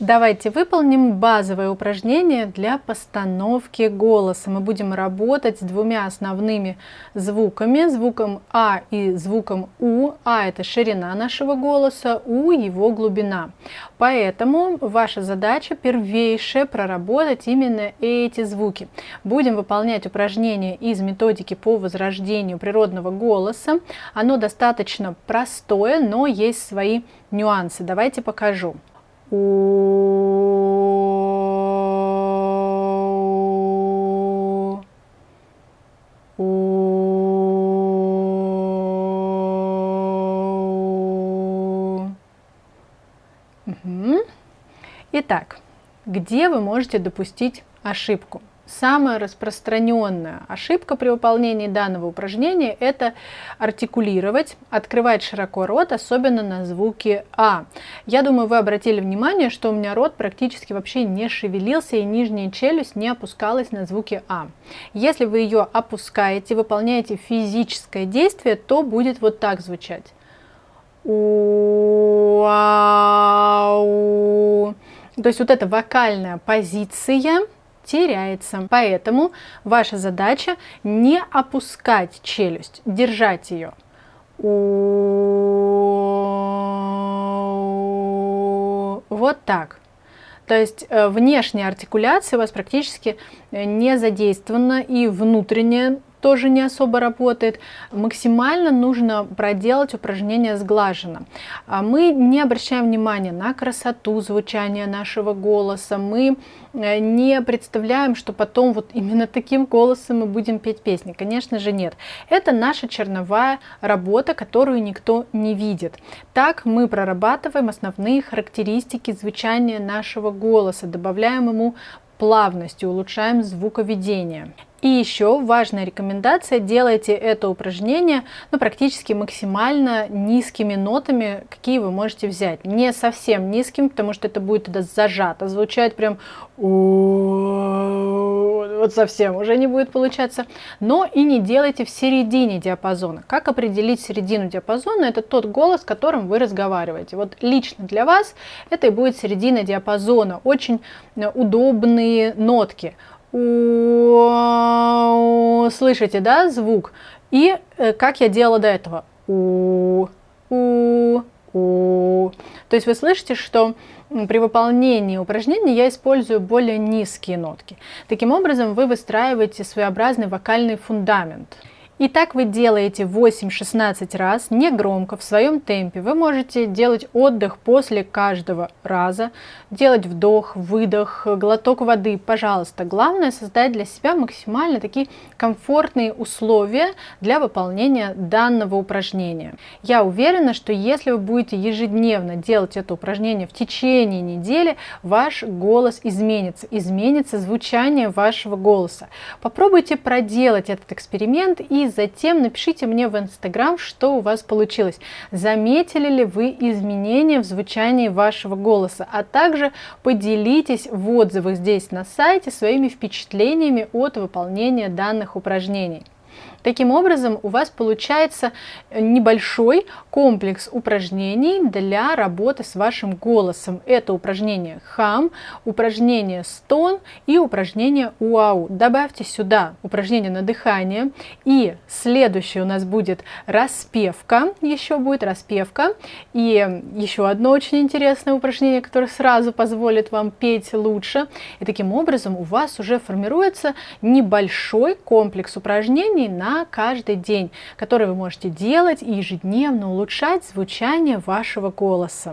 Давайте выполним базовое упражнение для постановки голоса. Мы будем работать с двумя основными звуками, звуком А и звуком У. А это ширина нашего голоса, У его глубина. Поэтому ваша задача первейшая проработать именно эти звуки. Будем выполнять упражнение из методики по возрождению природного голоса. Оно достаточно простое, но есть свои нюансы. Давайте покажу. Итак, где вы можете допустить ошибку? Самая распространенная ошибка при выполнении данного упражнения – это артикулировать, открывать широко рот, особенно на звуке А. Я думаю, вы обратили внимание, что у меня рот практически вообще не шевелился и нижняя челюсть не опускалась на звуке А. Если вы ее опускаете, выполняете физическое действие, то будет вот так звучать. То есть вот эта вокальная позиция – теряется. Поэтому ваша задача не опускать челюсть, держать ее. Вот так. То есть э, внешняя артикуляция у вас практически э, не задействована и внутренняя тоже не особо работает. Максимально нужно проделать упражнение сглаженно. А мы не обращаем внимания на красоту звучания нашего голоса, мы э, не представляем, что потом вот именно таким голосом мы будем петь песни. Конечно же нет. Это наша черновая работа, которую никто не видит. Так мы прорабатываем основные характеристики звучания нашего голоса, добавляем ему плавность и улучшаем звуковедение. И еще важная рекомендация, делайте это упражнение ну, практически максимально низкими нотами, какие вы можете взять. Не совсем низким, потому что это будет тогда зажато, звучать прям вот совсем уже не будет получаться. Но и не делайте в середине диапазона. Как определить середину диапазона? Это тот голос, которым вы разговариваете. Вот лично для вас это и будет середина диапазона. Очень удобные нотки слышите, да, звук? И э, как я делала до этого? У, у, у. То есть вы слышите, что при выполнении упражнений я использую более низкие нотки. Таким образом вы выстраиваете своеобразный вокальный фундамент. И так вы делаете 8-16 раз, не громко, в своем темпе. Вы можете делать отдых после каждого раза, делать вдох, выдох, глоток воды, пожалуйста. Главное создать для себя максимально такие комфортные условия для выполнения данного упражнения. Я уверена, что если вы будете ежедневно делать это упражнение в течение недели, ваш голос изменится, изменится звучание вашего голоса. Попробуйте проделать этот эксперимент и затем напишите мне в Инстаграм, что у вас получилось. Заметили ли вы изменения в звучании вашего голоса, а также поделитесь в отзывах здесь на сайте своими впечатлениями от выполнения данных упражнений. Таким образом, у вас получается небольшой комплекс упражнений для работы с вашим голосом. Это упражнение хам, упражнение стон и упражнение уау. Добавьте сюда упражнение на дыхание. И следующее у нас будет распевка. Еще будет распевка. И еще одно очень интересное упражнение, которое сразу позволит вам петь лучше. И таким образом у вас уже формируется небольшой комплекс упражнений на каждый день, который вы можете делать и ежедневно улучшать звучание вашего голоса.